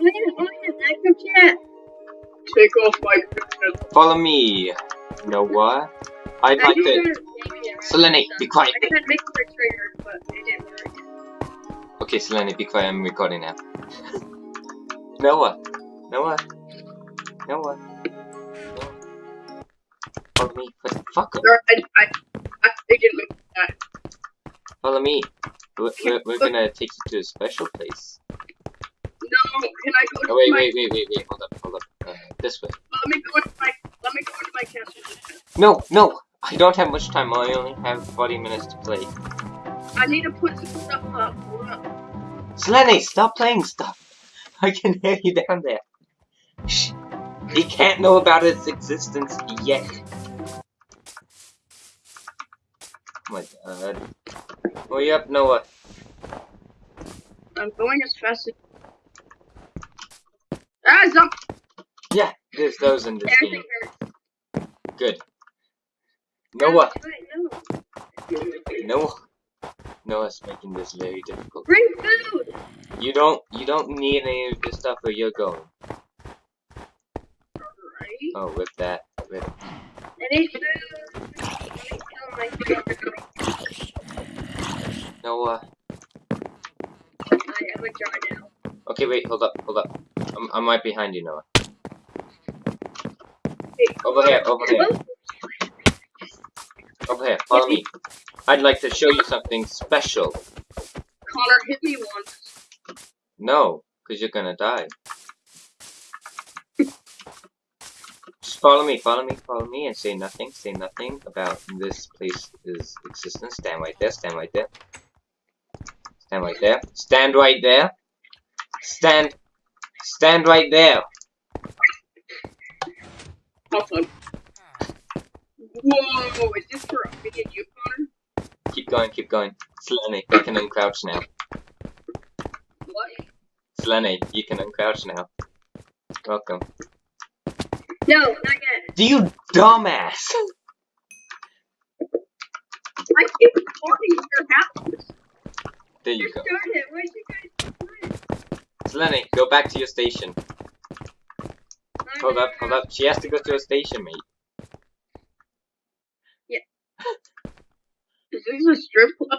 Look at look at active chat. Take off my Follow me, Noah. I'd I like do to. know maybe I Selene, be quiet. I tried making a trigger, but it didn't work. Okay, Selene, be quiet. I'm recording now. Noah, Noah, Noah. Follow me. What the fuck? I, I, I didn't make that. Follow me. We're, we're, we're gonna take you to a special place. No, can I go to Oh wait, wait, wait, wait, wait. Hold up, hold up. Uh, this way. let me go into my, let me go into my castle. No, no. I don't have much time. I only have 40 minutes to play. I need to put some stuff up. Hold up. Selene, stop playing stuff. I can hear you down there. Shh. He can't know about its existence yet. Oh my god. Hurry up, Noah. I'm going as fast as. Ah! Yeah, there's those in this game. Good. Noah. Noah. Noah's making this very difficult. Bring food. You don't you don't need any of this stuff where you're going. Right? Oh, with that. With need food. Let me kill my food. Noah. I have a jar now. Okay, wait, hold up, hold up. I'm, I'm right behind you, Noah. Over here, over here, over here. Follow me. I'd like to show you something special. Connor hit me once. No, because you're gonna die. Just follow me, follow me, follow me, and say nothing, say nothing about this place's existence. Stand right there, stand right there. Stand right there. Stand right there. Stand. Stand right there. Awesome. Whoa, is this for me and you, Connor? Keep going, keep going. Selene, you can uncrouch now. What? Selene, you can uncrouch now. Welcome. No, not yet. Do you dumbass! I keep recording your house. There you Just go. start it. Where'd you guys? Selene, go back to your station. Hold up, hold up. She has to go to a station, mate. Yeah. Is this a strip club?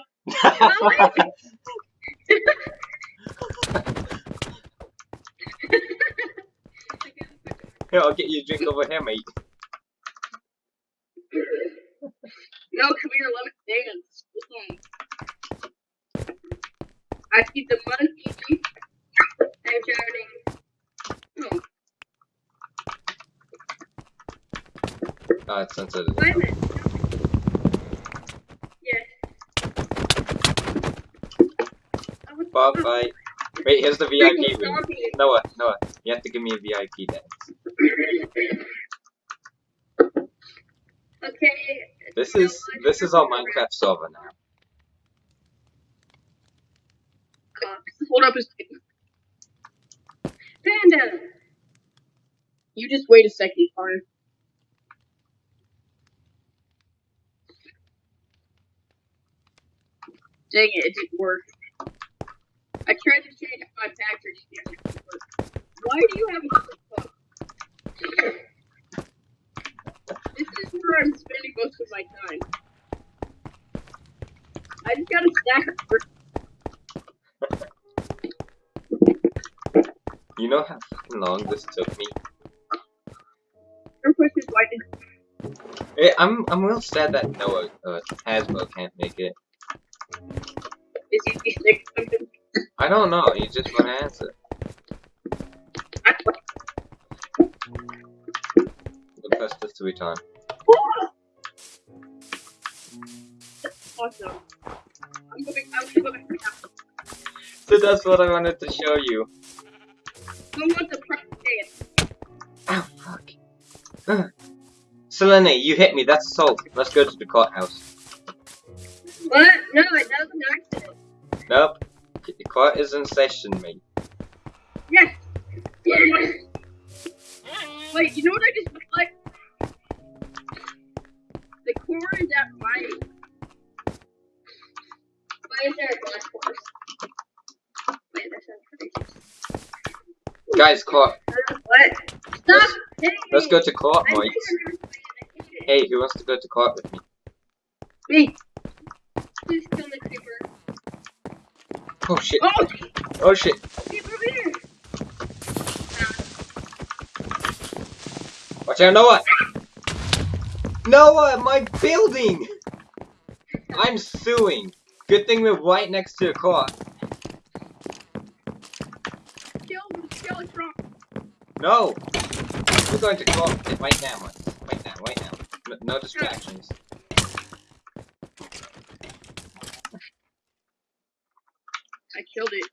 Here, I'll get you a drink over here, mate. No, come here, let me dance. I see the monkey. I'm drowning. Hmm. Oh, it's a minute. Yes. Bob, bye. Wait, here's the VIP room. Noah, Noah, you have to give me a VIP dance. Okay. This is this is our Minecraft server now. Hold up a second. Panda. You just wait a second, Connor. Dang it, it didn't work. I tried to change my didn't work. Why do you have a book? This is where I'm spending most of my time. I just got a stack of You know how fucking long this took me? Your question is why did Eh, I'm I'm real sad that Noah uh, Hasbro can't make it. is he sick something? I don't know. You just want to answer. The press this to return. awesome. I'm going. I'm gonna go back to house. So that's what I wanted to show you. Who wants to press dance? Oh fuck. Selene, you hit me. That's assault. Let's go to the courthouse. What? No, it that was an accident. Nope. The court is in session, mate. Yes. Wait, you know what I just like? The core is at my. Why is there a black horse? Wait, that sounds crazy. Guys, co-op. What? Stop hitting Let's go to co-op, Mike. think I'm gonna play it. I hate it. Hey, who wants to go to co-op with me? Me. Please kill the creeper. Oh shit. Oh, Oh shit. here. Watch out, Noah! Noah, my building! I'm suing. Good thing we're right next to a co-op. Kill the Skeletron. No! We're going to co-op right now. Right now, right now. No, no distractions. I killed it.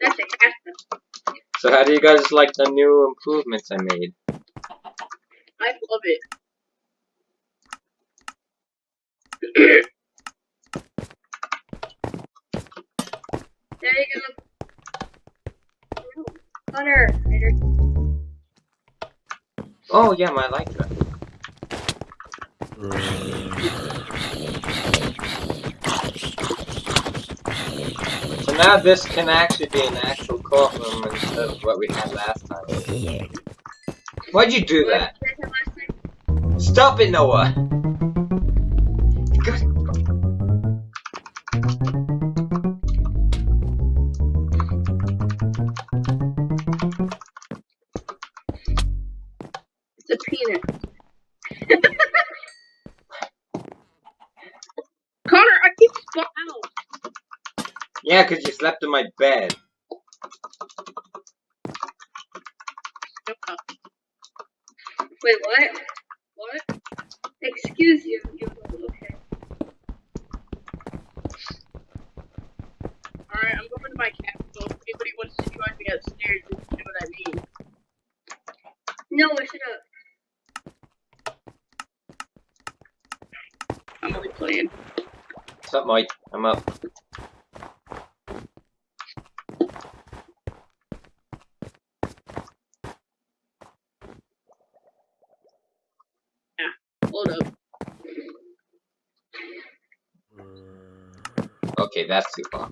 That's a cat. So how do you guys like the new improvements I made? I love it. There you go. Hunter. Later. Oh yeah, my like that. So now this can actually be an actual courtroom instead of what we had last time. Why'd you do that? What did I say last time? Stop it, Noah! Yeah, cause you slept in my bed. Shut up. Wait, what? What? Excuse you. You okay? Alright, I'm going to my capital. If anybody wants to join me upstairs, just know what I mean. No, shut up. I'm only playing. What's up, Mike? I'm up. Hold up. Okay, that's too far.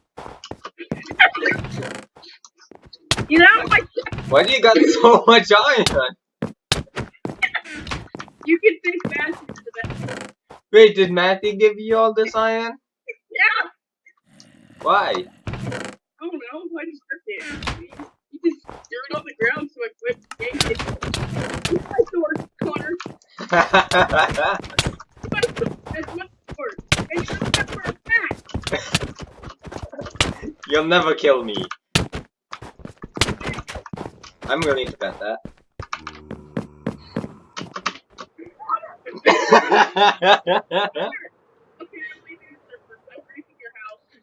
Out of my Why do you got so much iron? You can think faster to that. Wait, did Matthew give you all this iron? Yeah! Why? I don't know. I just ripped it. You just threw it on the ground so I quit the game. Use my sword, Connor. Use my sword. That's my sword. And you don't have for a fact. You'll never kill me. I'm willing to bet that.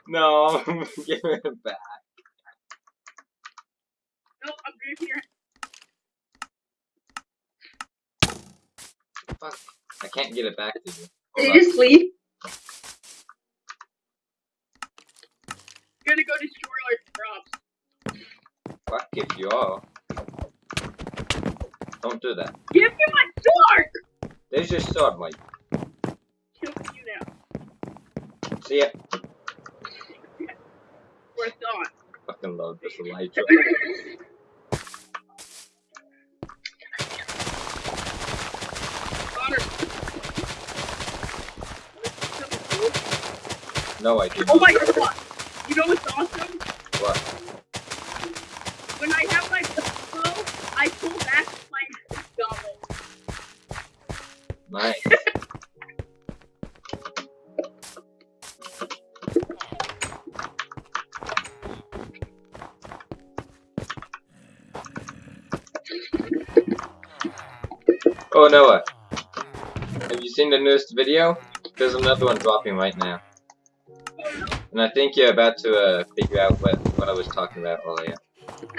No, give it back. No, I'm breaking your Fuck. I can't get it back to you. Did you just leave? Gonna go destroy our crops. Fuck if you are. Don't do that. Give me my sword! There's your sword, Mike. Kill you now. See ya. We're gone. Fucking love this Elytra. Connor. No, I didn't. Oh my god! You know what's awesome? What? When I have my bow, I pull back my goblet. Nice. Oh Noah, have you seen the newest video? There's another one dropping right now, and I think you're about to uh, figure out what what I was talking about earlier.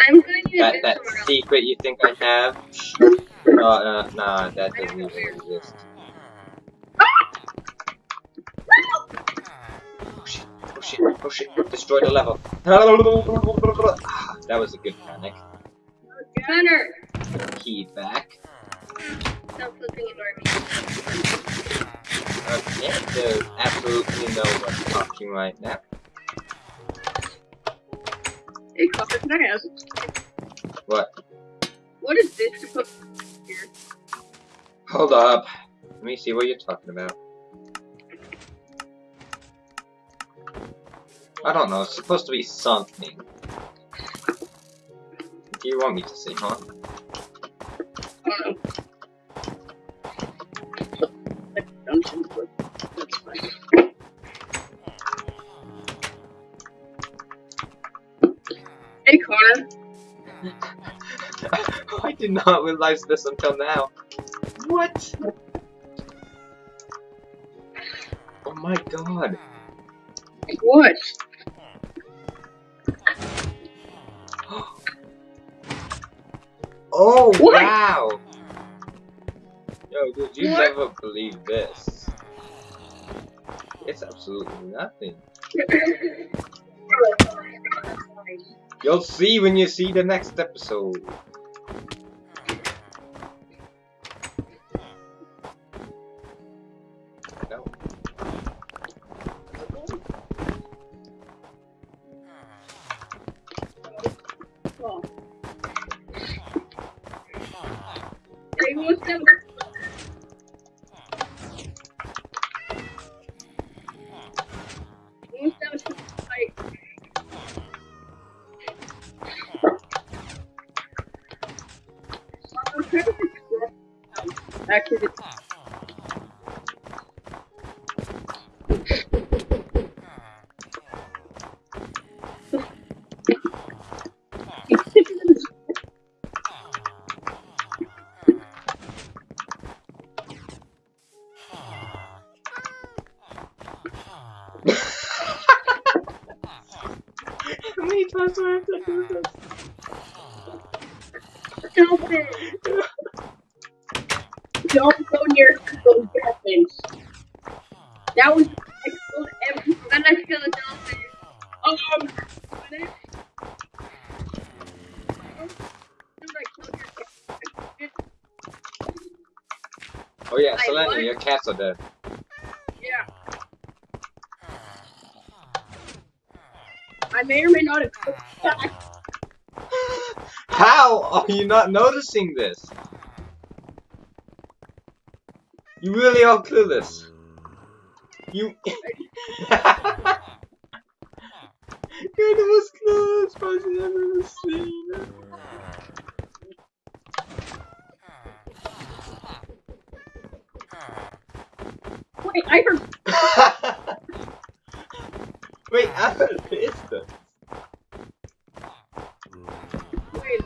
I'm going to That that secret you think I have? Oh, uh, nah, that doesn't even exist. Oh shit! Oh shit! Oh shit! Destroy the level. Ah, that was a good panic. Hunter, Key back. stop flipping and. Okay, there's absolutely no one talking right now. Hey, Copper, can I ask? What? What is this supposed to be here? Hold up. Let me see what you're talking about. I don't know, it's supposed to be something. Do you want me to see, huh? Connor. I did not realize this until now. What? Oh my god. What? Oh What? wow! Yo, dude, you What? never believe this. It's absolutely nothing. You'll see when you see the next episode. Stop it! Don't go near those dolphins. That was explode everything. Then I feel a dolphin. Um, I killed cat. Oh yeah, Selena, your cats are dead. Yeah. I may or may not have killed the cat. How are you not noticing this? You really are clueless. You. You're the most clueless person I've ever seen. Wait, I heard. Wait, I heard pistons. Wait.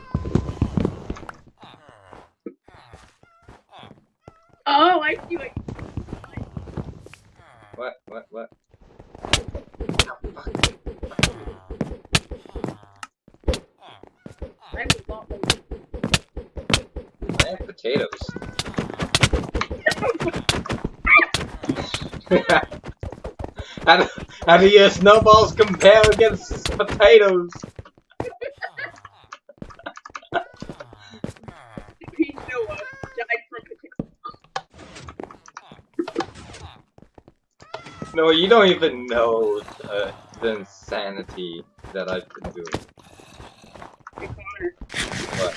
Oh, I see what. What? What? What? I have a lot of- I have potatoes. how, do, how do your snowballs compare against potatoes? Pete Noah died from potato. No, you don't even know uh, the insanity that I've been doing. What?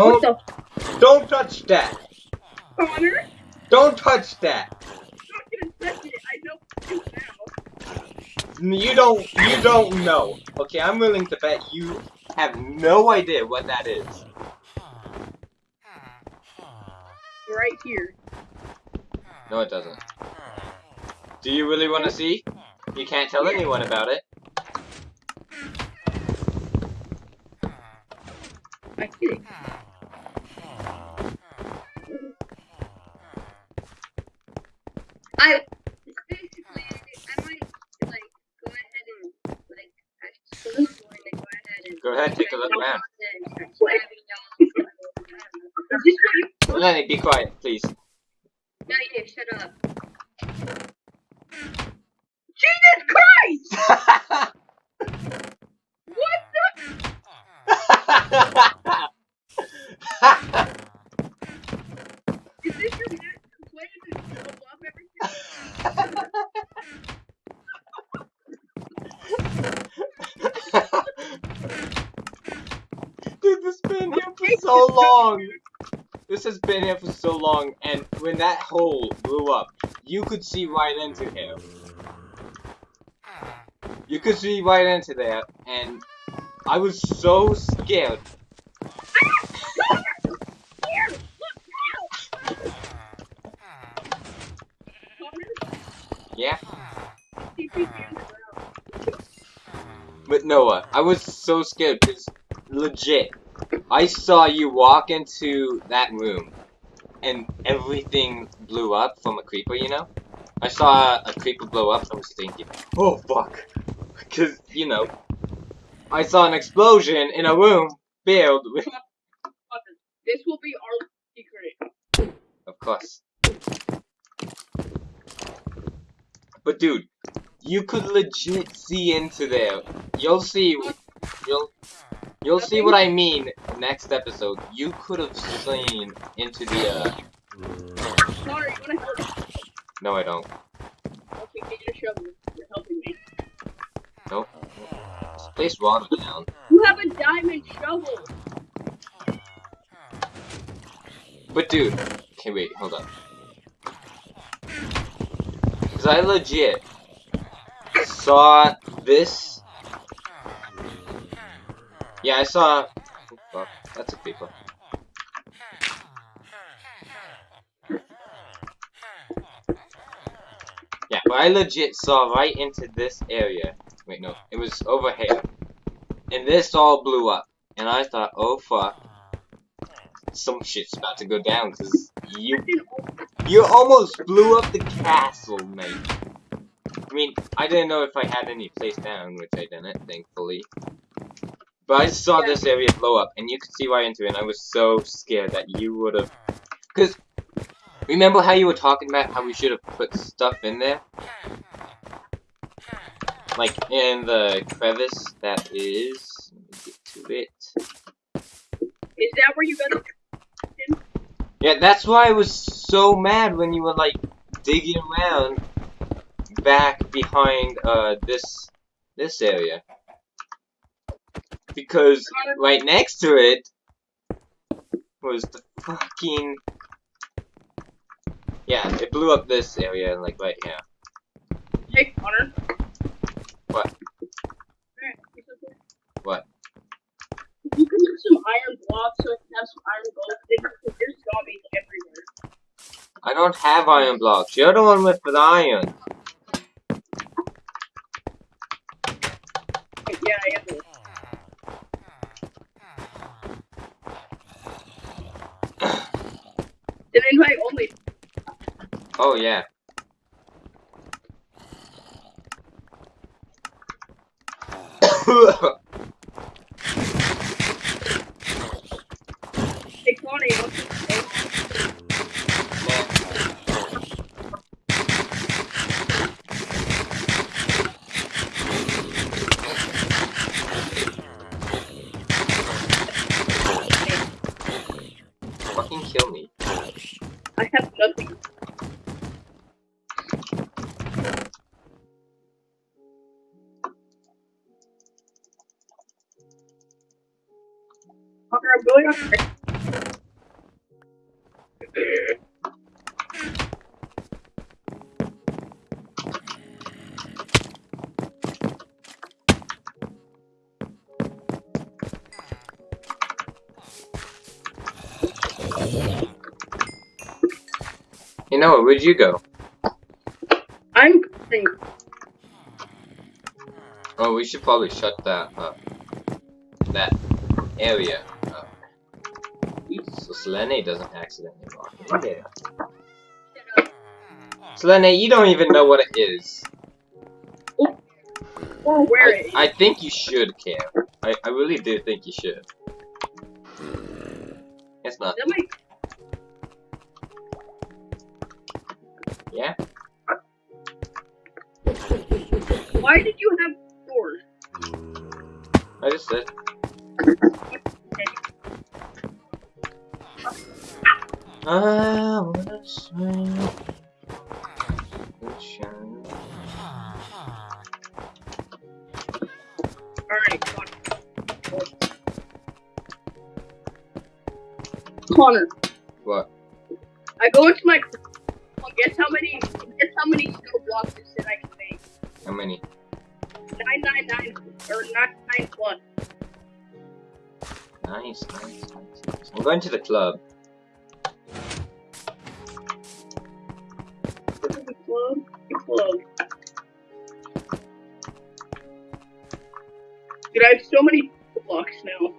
What Don't, the don't touch that! Connor? Don't touch that! I'm not gonna touch it. I know what to now. You don't, you don't know. Okay, I'm willing to bet you have no idea what that is. Right here. No, it doesn't. Do you really want to see? You can't tell anyone about it. I get it. I basically I might like go ahead and like actually going to go ahead and Go ahead, take a look around. Is this what you Lenny, be quiet, please. No, you shut up. Jesus Christ! What the? Is this your next Dude, this has been here for so long. This has been here for so long, and when that hole blew up, you could see right into here. You could see right into there, and I was so scared. Here, look Connor, Yeah, TP in the ground. but Noah, I was so scared because legit, I saw you walk into that room, and everything blew up from a creeper. You know, I saw a creeper blow up. I was thinking, oh fuck, because you know, I saw an explosion in a room filled with, this will be our secret. of course. But dude, you could legit see into there. You'll see. You'll you'll see what I mean next episode. You could have seen into the. uh... Connor, you wanna help? No, I don't. Okay, get your shovel. You're helping me. Nope. This place water down. You have a diamond shovel. But dude, okay, wait, hold up. Cause I legit saw this. Yeah, I saw. Oh, that's a creeper. Yeah, but I legit saw right into this area. Wait, no, it was over here. And this all blew up. And I thought, oh fuck. Some shit's about to go down because you you almost blew up the castle, mate. I mean, I didn't know if I had any place down, which I didn't, thankfully. But I saw Yeah. this area blow up, and you could see right into it, and I was so scared that you would have... Because, remember how you were talking about how we should have put stuff in there? Like, in the crevice that is... Let me get to it. Is that where you got it? Yeah, that's why I was so mad when you were like digging around back behind uh this this area. Because right next to it was the fucking Yeah, it blew up this area like right here. Hey, Connor. What? What? You can use some iron blocks so I can have some iron gold. Because there's zombies everywhere. I don't have iron blocks. You're the one with the iron. Yeah, I am. Then invite only. Oh yeah. Hey, What? Where'd you go? I'm going. Oh, we should probably shut that up. That area up. So Selene doesn't accidentally walk in there. Selene, you don't even know what it is. Or I. I think you should care. I, I really do think you should. It's not. That might Yeah? Why did you have doors? I just said. I wanna swing. Alright. Connor, What? I go into my. Guess how many? Guess how many snow blocks it said I can make? How many? Nine nine nine or nine nine plus. Nice, nice, nice, nice. I'm going to the club. The club. The club. Dude, I have so many blocks now.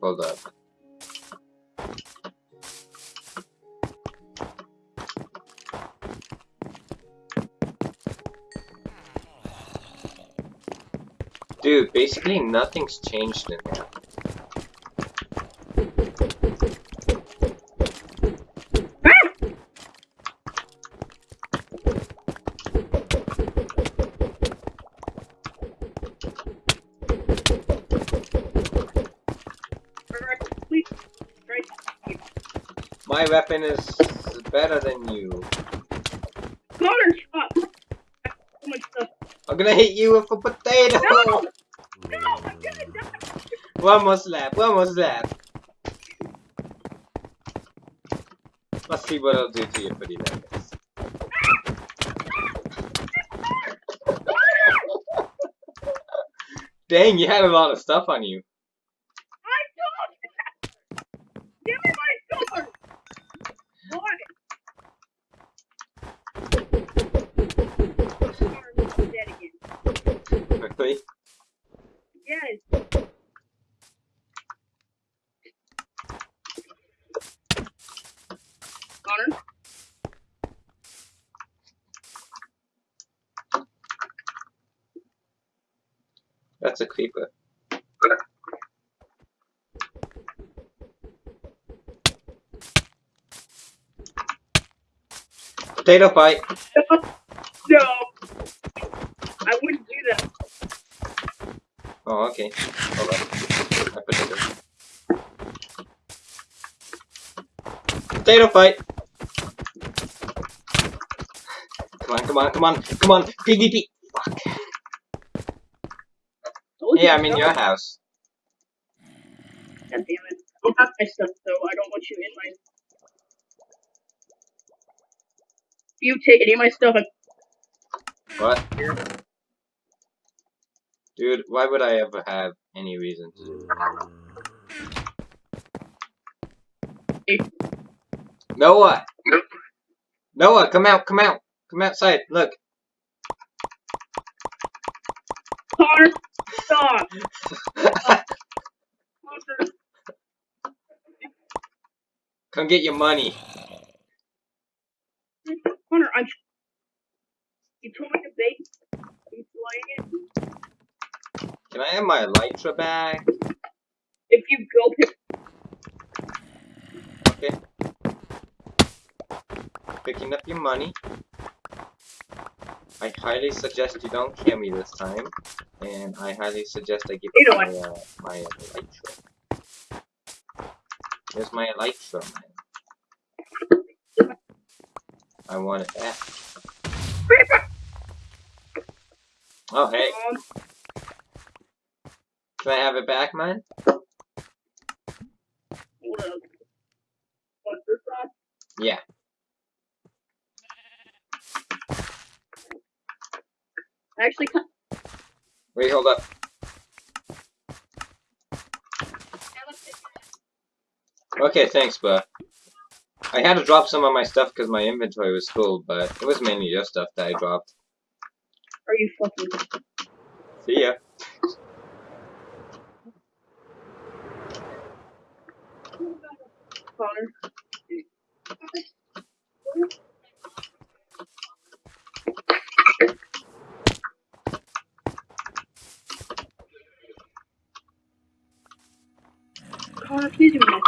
Hold up. Dude, basically nothing's changed in here. Ah! Alright, please. Right. My weapon is better than you. Connor, stop. So much stuff. I'm gonna hit you with a potato! No! No, I'm gonna die. One more slap, one more slap. Let's see what I'll do to pretty legs. Dang, you had a lot of stuff on you. I don't. Give me my sword. Why? Connor, you're dead again. Really? Yes. Connor? That's a creeper. Potato fight! No. I wouldn't do that. Oh, okay. Hold on. I potato. Potato fight! Come on, come on, come on, come on! PvP! Fuck. Yeah, I'm in your house. God damn it. Don't have my stuff though. I don't want you in my. If you take any of my stuff, I'm What? Dude, why would I ever have any reason to? Noah! Noah, come out, come out! Come outside, look! Connor, stop. Come get your money. Connor, I'm. You told me to bake. You playing it? Can I have my elytra back? If you go pick. Okay. Picking up your money. I highly suggest you don't kill me this time. And I highly suggest I give You my, uh, my elytra. Here's my elytra, man. I want it back. Oh, hey. Can I have it back, man? hold up. What, this one? Yeah. I actually. Wait, hold up. Okay, thanks, but I had to drop some of my stuff because my inventory was full, but it was mainly your stuff that I dropped. Are you fucking? See ya. Connor? Connor, please do not.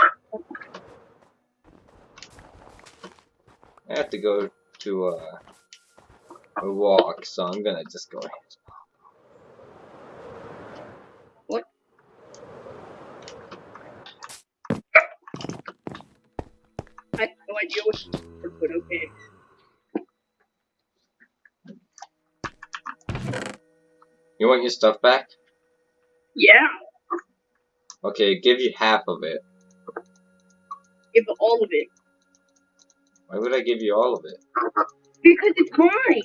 I have to go to uh, a walk, so I'm gonna just go ahead. What? I have no idea what but okay. You want your stuff back? Yeah, Okay, give you half of it. give all of it. Why would I give you all of it? Because it's mine!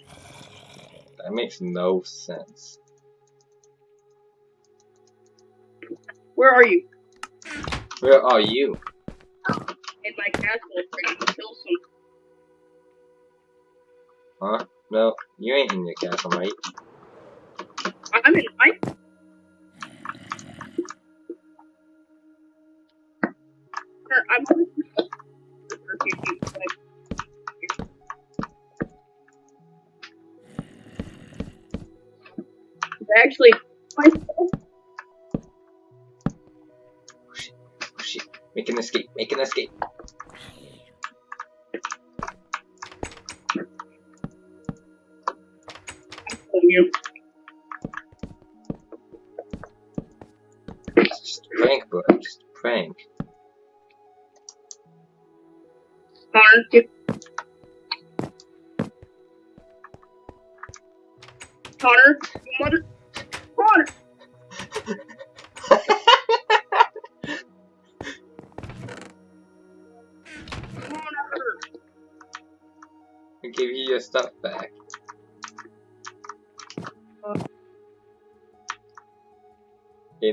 That makes no sense. Where are you? Where are you? In my castle, to kill some. Huh? No, you ain't in your castle, mate. I'm in. Connor, I'm on the perfume, but Actually, my oh, oh shit. Make an escape, make an escape. You. It's just a prank, bro. Just a prank. Connor, give. Connor, you mother.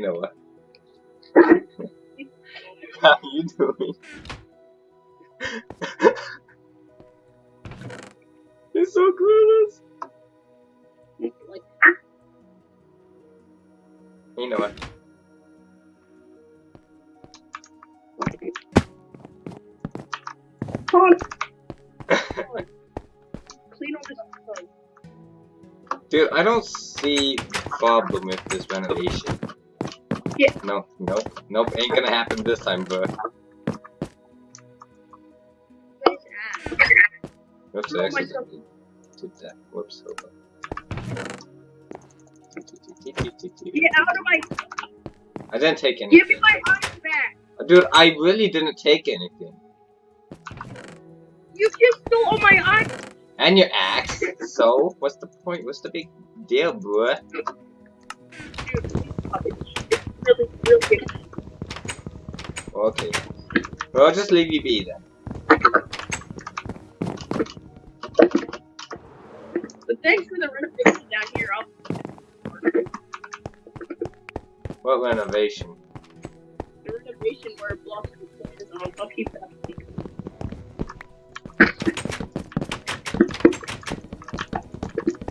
Know what? How you doing? You're so clueless. You know what? Connor! Connor. Clean all this up. Dude, I don't see problem with this renovation. Yeah. No, nope, nope, ain't gonna happen this time, bro. Whoops, I accidentally did that. Whoops, hold on. Get out of my. I didn't take Give anything. me my eyes back! Dude, I really didn't take anything. You just stole all my eyes! And your axe. so, what's the point? What's the big deal, bro? Really, really good. Okay. Well, I'll just leave you be then. But thanks for the renovation down here. I'll. What renovation? The renovation where blocks and plans on. I'll keep that.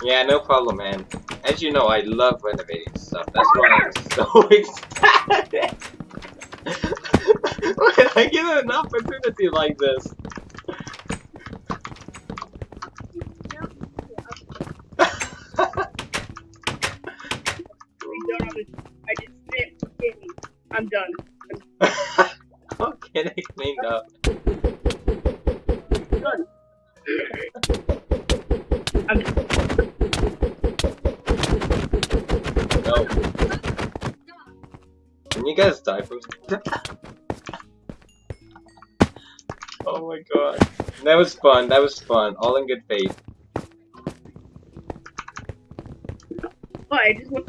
Yeah, no problem, man. As you know, I love renovating stuff. That's why I'm so excited. when I get an opportunity like this. That was fun, that was fun. All in good faith. But I just want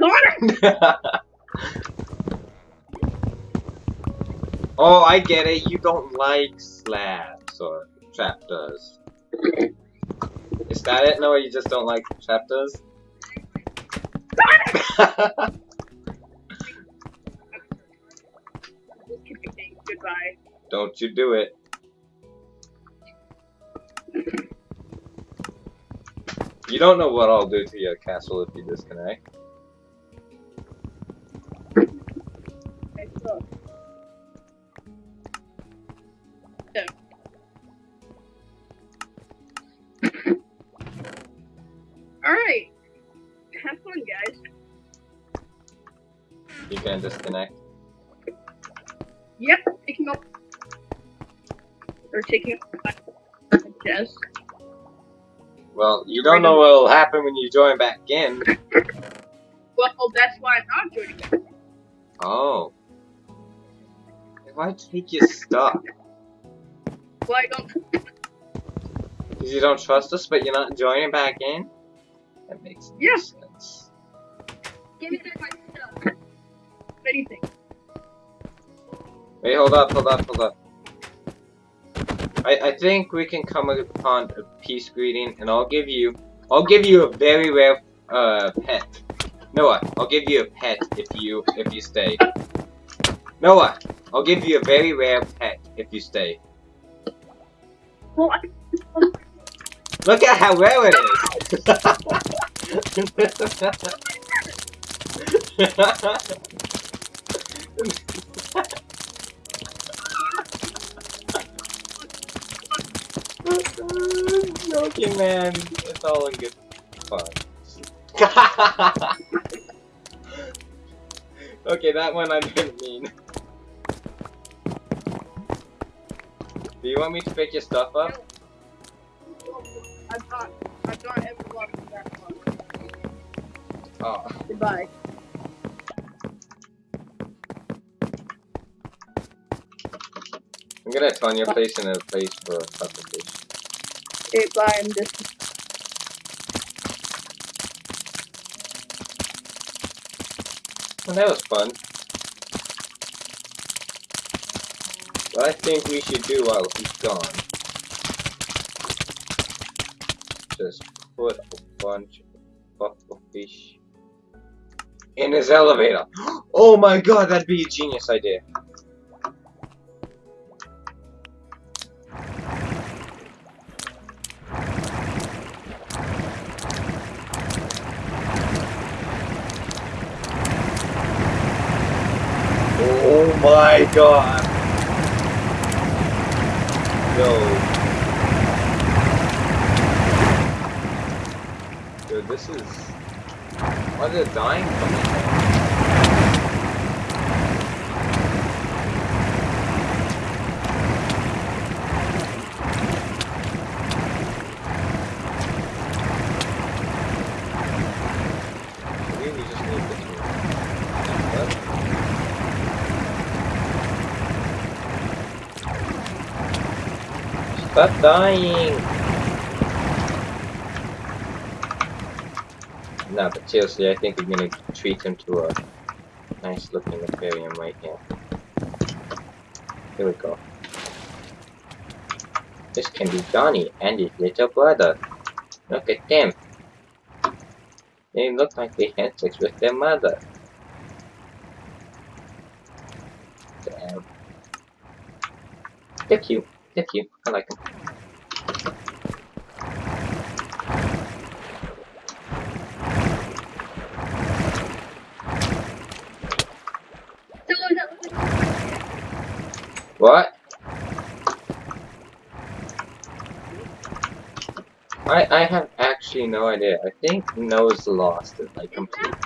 Connor! oh, I get it. You don't like slabs or trapdoors. Is that it? No, you just don't like trapdoors? Goodbye. don't you do it. You don't know what I'll do to your castle if you disconnect. Okay, so. So. Alright. Have fun, guys. You can disconnect. Yep, taking up. Or taking up my desk. Well, you don't know what'll happen when you join back in. Well, that's why I'm not joining back. Oh. Why take your stuff? Well, I don't. Because you don't trust us, but you're not joining back in? That makes no Yeah. sense. Give me back my stuff. anything. Wait, hold up, hold up, hold up. I, I think we can come upon a peace greeting, and I'll give you, I'll give you a very rare, uh, pet. Noah, I'll give you a pet if you, if you stay. Noah, I'll give you a very rare pet if you stay. I, Look at how rare it is. Joking, man. It's all in good fun. okay, that one I didn't mean. Do you want me to pick your stuff up? I've got, I've got everyone one. Oh. Goodbye. I'm gonna turn your place in a place for a publication. I'm just. Well, that was fun. What I think we should do while he's gone, just put a bunch of buffalo fish in his elevator. Oh my god, that'd be a genius idea. Oh my god. Yo. Dude, this is... Are they dying from this? Maybe we just need this one. What? Stop dying! No, but seriously, I think we're gonna treat him to a nice looking aquarium right here. Here we go. This can be Johnny and his little brother. Look at them. They look like they had sex with their mother. Damn. They're cute. They're cute. I like them. What? I I have actually no idea. I think Noah's lost it like completely.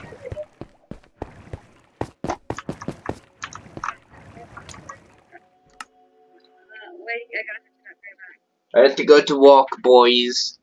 I have to go to walk, boys.